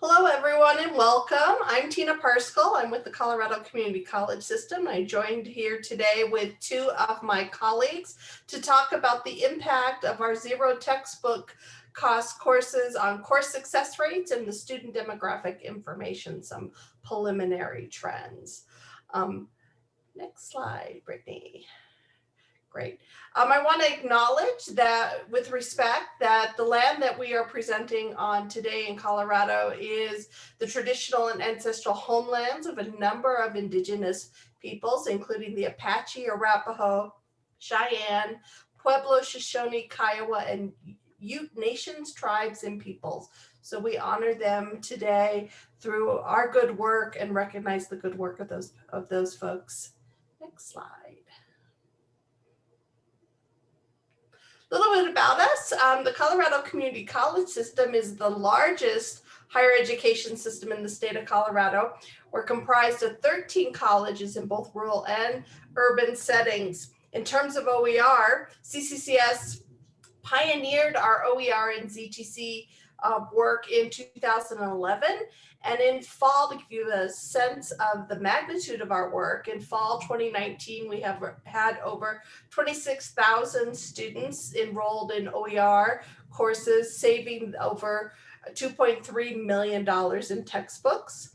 Hello, everyone, and welcome. I'm Tina Parskell. I'm with the Colorado Community College System. I joined here today with two of my colleagues to talk about the impact of our zero textbook cost courses on course success rates and the student demographic information, some preliminary trends. Um, next slide, Brittany. Great. Um, I want to acknowledge that with respect that the land that we are presenting on today in Colorado is the traditional and ancestral homelands of a number of indigenous peoples, including the Apache, Arapaho, Cheyenne, Pueblo, Shoshone, Kiowa, and Ute nations, tribes, and peoples. So we honor them today through our good work and recognize the good work of those of those folks. Next slide. A little bit about us. Um, the Colorado Community College System is the largest higher education system in the state of Colorado. We're comprised of 13 colleges in both rural and urban settings. In terms of OER, CCCS pioneered our OER and ZTC uh, work in 2011 and in fall, to give you a sense of the magnitude of our work, in fall 2019, we have had over 26,000 students enrolled in OER courses, saving over $2.3 million in textbooks.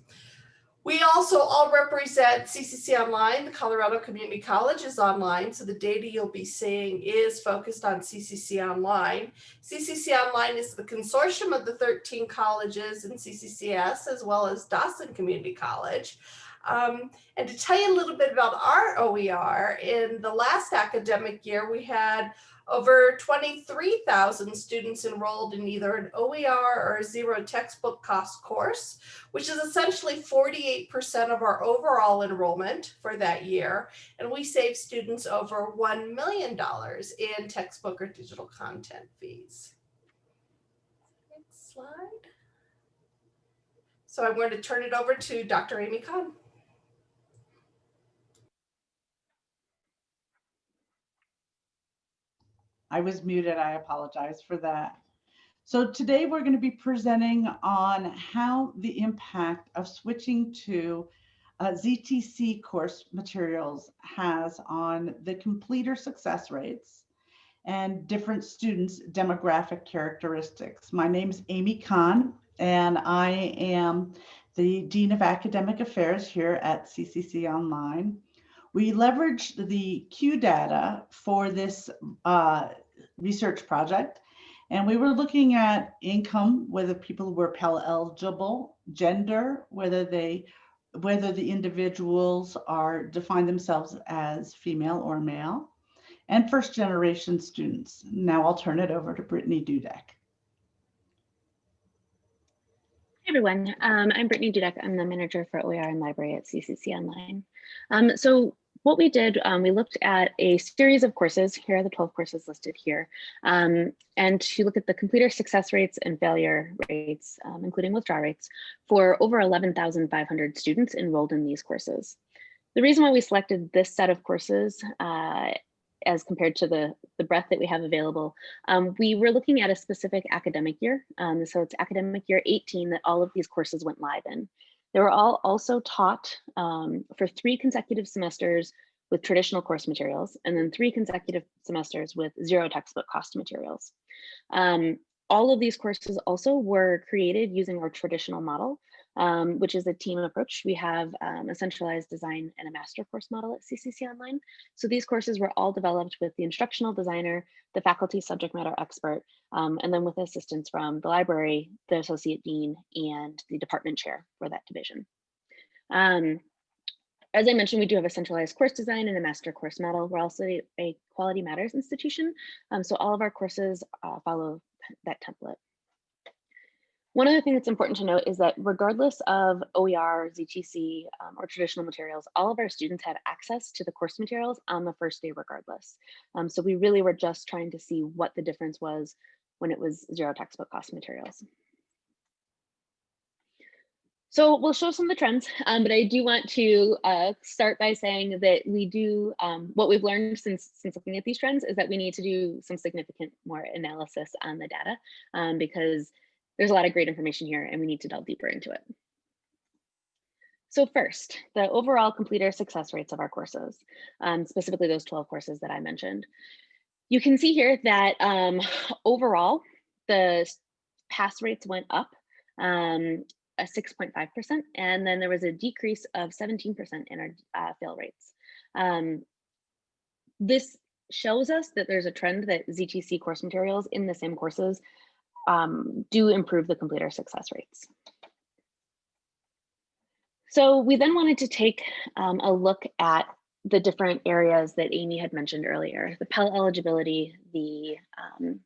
We also all represent CCC Online. The Colorado Community College is online, so the data you'll be seeing is focused on CCC Online. CCC Online is the consortium of the 13 colleges in CCCS, as well as Dawson Community College. Um, and to tell you a little bit about our OER, in the last academic year, we had over 23,000 students enrolled in either an OER or a zero textbook cost course, which is essentially 48% of our overall enrollment for that year. And we save students over $1 million in textbook or digital content fees. Next slide. So I'm going to turn it over to Dr. Amy Kahn. I was muted. I apologize for that. So today we're going to be presenting on how the impact of switching to uh, ZTC course materials has on the completer success rates and different students' demographic characteristics. My name is Amy Kahn, and I am the Dean of Academic Affairs here at CCC Online. We leveraged the Q data for this uh, research project. And we were looking at income, whether people were Pell eligible, gender, whether they, whether the individuals are define themselves as female or male, and first generation students. Now I'll turn it over to Brittany Dudek. Hey everyone, um, I'm Brittany Dudek. I'm the manager for OER and library at CCC Online. Um, so what we did, um, we looked at a series of courses. Here are the 12 courses listed here. Um, and to look at the completer success rates and failure rates, um, including withdrawal rates, for over 11,500 students enrolled in these courses. The reason why we selected this set of courses uh, as compared to the, the breadth that we have available, um, we were looking at a specific academic year. Um, so it's academic year 18 that all of these courses went live in. They were all also taught um, for three consecutive semesters with traditional course materials and then three consecutive semesters with zero textbook cost materials. Um, all of these courses also were created using our traditional model um, which is a team approach. We have um, a centralized design and a master course model at CCC Online. So these courses were all developed with the instructional designer, the faculty subject matter expert, um, and then with assistance from the library, the associate dean, and the department chair for that division. Um, as I mentioned, we do have a centralized course design and a master course model. We're also a Quality Matters institution. Um, so all of our courses uh, follow that template. One other thing that's important to note is that regardless of OER, ZTC, um, or traditional materials, all of our students had access to the course materials on the first day regardless. Um, so we really were just trying to see what the difference was when it was zero textbook cost materials. So we'll show some of the trends, um, but I do want to uh, start by saying that we do, um, what we've learned since, since looking at these trends is that we need to do some significant more analysis on the data um, because there's a lot of great information here and we need to delve deeper into it. So first, the overall completer success rates of our courses, um, specifically those 12 courses that I mentioned. You can see here that um, overall, the pass rates went up um, a 6.5%, and then there was a decrease of 17% in our uh, fail rates. Um, this shows us that there's a trend that ZTC course materials in the same courses um, do improve the completer success rates. So we then wanted to take um, a look at the different areas that Amy had mentioned earlier, the Pell eligibility, the um,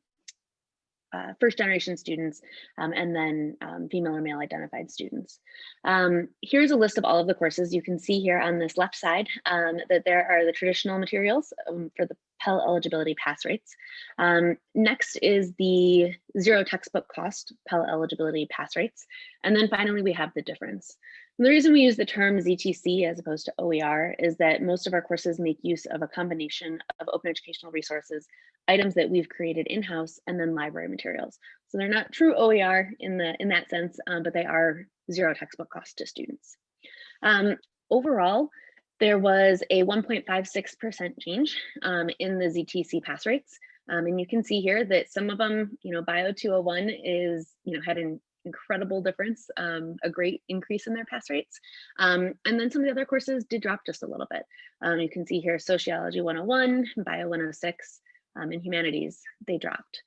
uh, first generation students, um, and then um, female or male identified students. Um, here's a list of all of the courses. You can see here on this left side um, that there are the traditional materials for the Pell eligibility pass rates. Um, next is the zero textbook cost Pell eligibility pass rates. And then finally, we have the difference. And the reason we use the term ZTC as opposed to OER is that most of our courses make use of a combination of open educational resources, items that we've created in-house, and then library materials. So they're not true OER in, the, in that sense, um, but they are zero textbook cost to students. Um, overall, there was a 1.56% change um, in the ZTC pass rates. Um, and you can see here that some of them, you know, Bio 201 is, you know, had an incredible difference, um, a great increase in their pass rates. Um, and then some of the other courses did drop just a little bit. Um, you can see here Sociology 101, Bio 106, um, and Humanities, they dropped.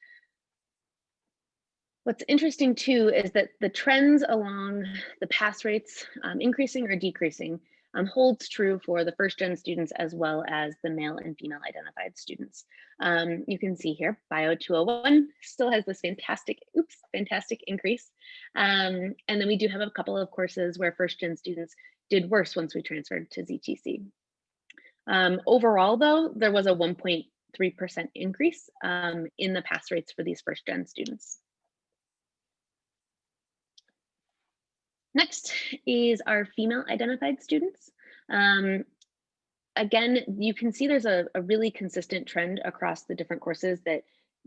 What's interesting too is that the trends along the pass rates increasing or decreasing um, holds true for the first gen students as well as the male and female identified students. Um, you can see here, Bio 201 still has this fantastic, oops, fantastic increase. Um, and then we do have a couple of courses where first gen students did worse once we transferred to ZTC. Um, overall though, there was a 1.3% increase um, in the pass rates for these first gen students. Next is our female identified students. Um, again, you can see there's a, a, really consistent trend across the different courses that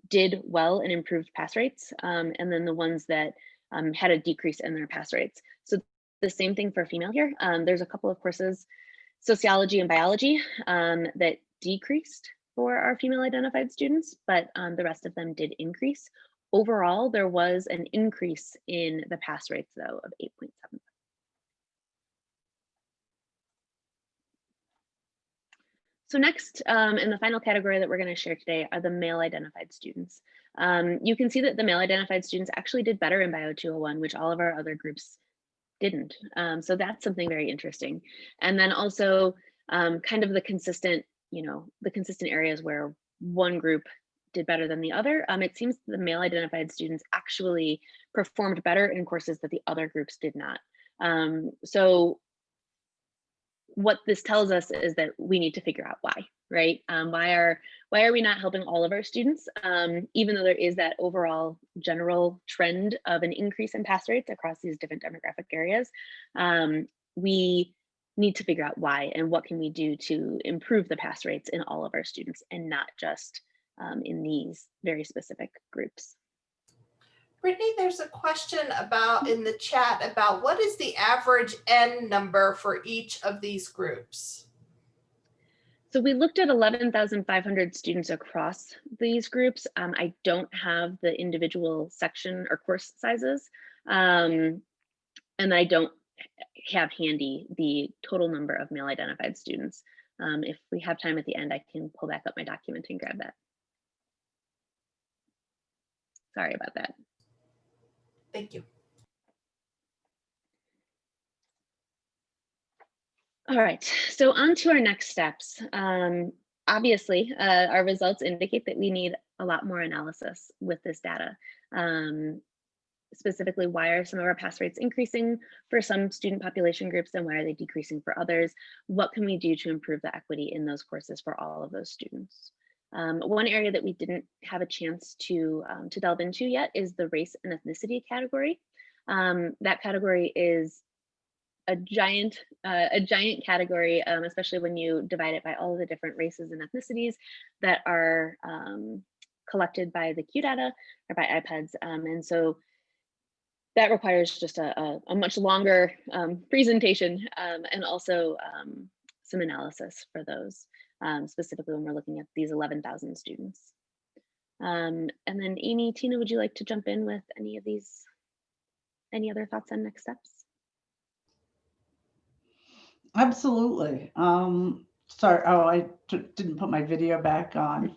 did well and improved pass rates, um, and then the ones that um, had a decrease in their pass rates. So the same thing for female here. Um, there's a couple of courses, sociology and biology, um, that decreased for our female identified students, but um, the rest of them did increase. Overall, there was an increase in the pass rates though of 8.7. So next, um, in the final category that we're going to share today are the male identified students. Um, you can see that the male identified students actually did better in Bio 201, which all of our other groups didn't. Um, so that's something very interesting. And then also um, kind of the consistent, you know, the consistent areas where one group did better than the other. Um, it seems the male identified students actually performed better in courses that the other groups did not. Um, so what this tells us is that we need to figure out why, right? Um, why are why are we not helping all of our students, um, even though there is that overall general trend of an increase in pass rates across these different demographic areas? Um, we need to figure out why and what can we do to improve the pass rates in all of our students and not just um, in these very specific groups. Brittany, there's a question about in the chat about what is the average N number for each of these groups? So we looked at 11,500 students across these groups. Um, I don't have the individual section or course sizes, um, and I don't have handy the total number of male identified students. Um, if we have time at the end, I can pull back up my document and grab that. Sorry about that. Thank you. All right, so on to our next steps. Um, obviously, uh, our results indicate that we need a lot more analysis with this data. Um, specifically, why are some of our pass rates increasing for some student population groups and why are they decreasing for others? What can we do to improve the equity in those courses for all of those students? Um, one area that we didn't have a chance to, um, to delve into yet is the race and ethnicity category. Um, that category is a giant uh, a giant category, um, especially when you divide it by all of the different races and ethnicities that are um, collected by the Q data or by IPEDS. Um, and so that requires just a, a, a much longer presentation and also some analysis for those, um, specifically when we're looking at these 11,000 students. Um, and then Amy, Tina, would you like to jump in with any of these, any other thoughts on next steps? Absolutely. Um, sorry, oh, I didn't put my video back on.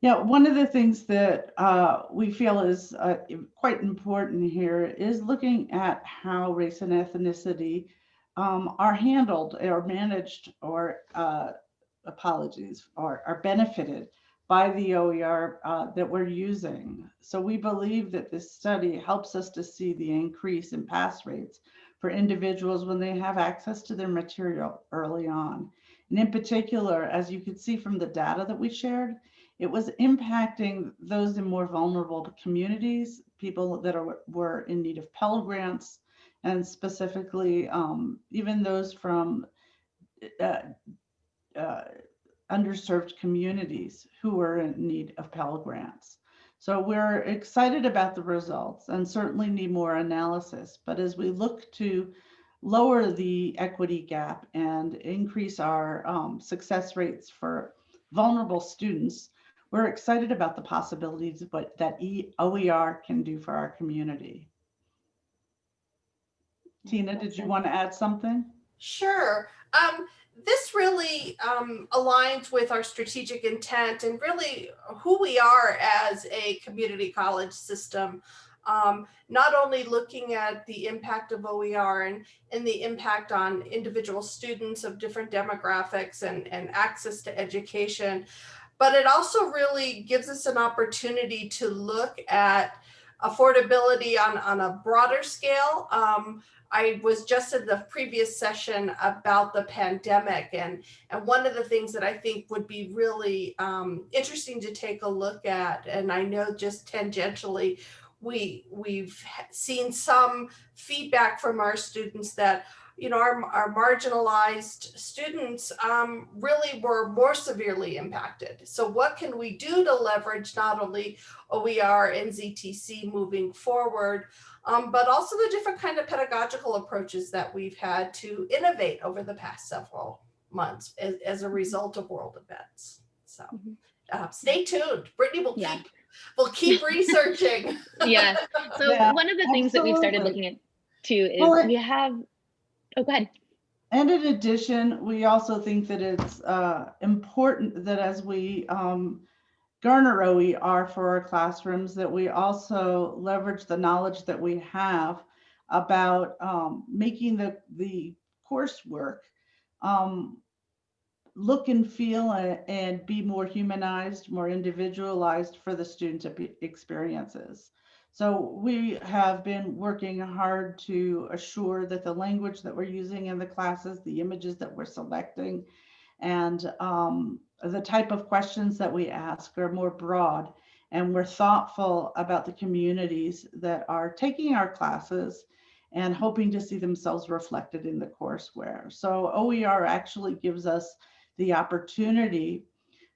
Yeah, one of the things that uh, we feel is uh, quite important here is looking at how race and ethnicity um, are handled or managed or uh, apologies or are benefited by the OER uh, that we're using. So we believe that this study helps us to see the increase in pass rates for individuals when they have access to their material early on. And in particular, as you could see from the data that we shared, it was impacting those in more vulnerable communities, people that are, were in need of Pell Grants, and specifically um, even those from uh, uh, underserved communities who are in need of Pell Grants. So we're excited about the results and certainly need more analysis. But as we look to lower the equity gap and increase our um, success rates for vulnerable students, we're excited about the possibilities of what that OER can do for our community. Tina, did you want to add something? Sure. Um, this really um, aligns with our strategic intent and really who we are as a community college system. Um, not only looking at the impact of OER and, and the impact on individual students of different demographics and, and access to education, but it also really gives us an opportunity to look at affordability on, on a broader scale. Um, I was just in the previous session about the pandemic and, and one of the things that I think would be really um, interesting to take a look at, and I know just tangentially, we, we've seen some feedback from our students that you know, our, our marginalized students um, really were more severely impacted. So what can we do to leverage not only OER and ZTC moving forward, um, but also the different kind of pedagogical approaches that we've had to innovate over the past several months as, as a result of world events. So Mhm. uh, stay tuned. Brittany will Yeah. keep, will keep researching. yeah. So Yeah, one of the things that we've started looking at too is Well, we have, oh, go ahead. And in addition, we also think that it's uh, important that as we um, garner OER for our classrooms, that we also leverage the knowledge that we have about um, making the, the coursework um, look and feel a- and be more humanized, more individualized for the student experiences. So we have been working hard to assure that the language that we're using in the classes, the images that we're selecting, and um, the type of questions that we ask are more broad. And we're thoughtful about the communities that are taking our classes and hoping to see themselves reflected in the courseware. So OER actually gives us the opportunity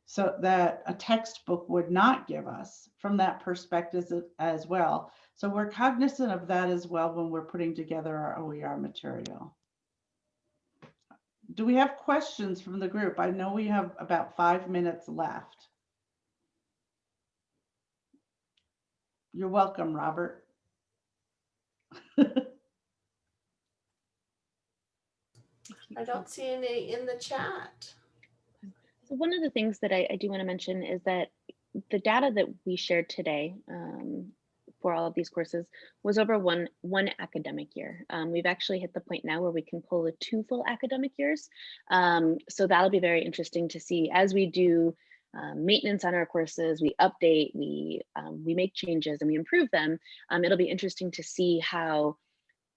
so that a textbook would not give us from that perspective as- as well. So we're cognizant of that as well when we're putting together our OER material. Do we have questions from the group? I know we have about five minutes left. You're welcome, Robert. I don't see any in the chat. So one of the things that I, I do want to mention is that the data that we shared today um, for all of these courses was over one one academic year. Um, we've actually hit the point now where we can pull the two full academic years. Um, so that'll be very interesting to see as we do um, maintenance on our courses, we update, we um, we make changes and we improve them. Um, it'll be interesting to see how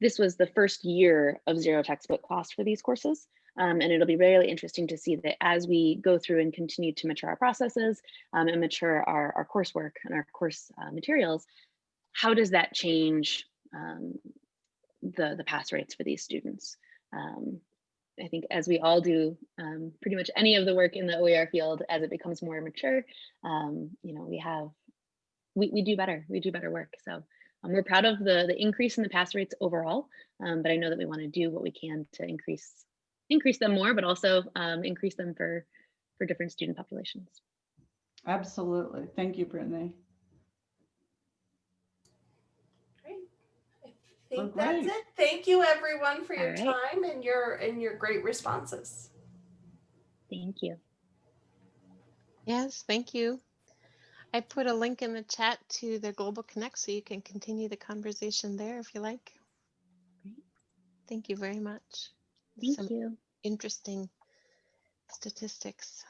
this was the first year of zero textbook cost for these courses. Um, and it'll be really interesting to see that as we go through and continue to mature our processes um, and mature our, our coursework and our course uh, materials, how does that change um, the, the pass rates for these students? um, I think as we all do um, pretty much any of the work in the OER field, as it becomes more mature, um, you know, we have, we, we do better, we do better work. So um, we're proud of the, the increase in the pass rates overall, um, but I know that we want to do what we can to increase, increase them more, but also increase them for, for different student populations. Absolutely. Thank you, Brittany. Great. I think Well, that's it. Thank you, everyone, for your All right. time and your and your great responses. Thank you. Yes, thank you. I put a link in the chat to the Global Connect so you can continue the conversation there if you like. Great. Thank you very much. Thank Some you. interesting statistics.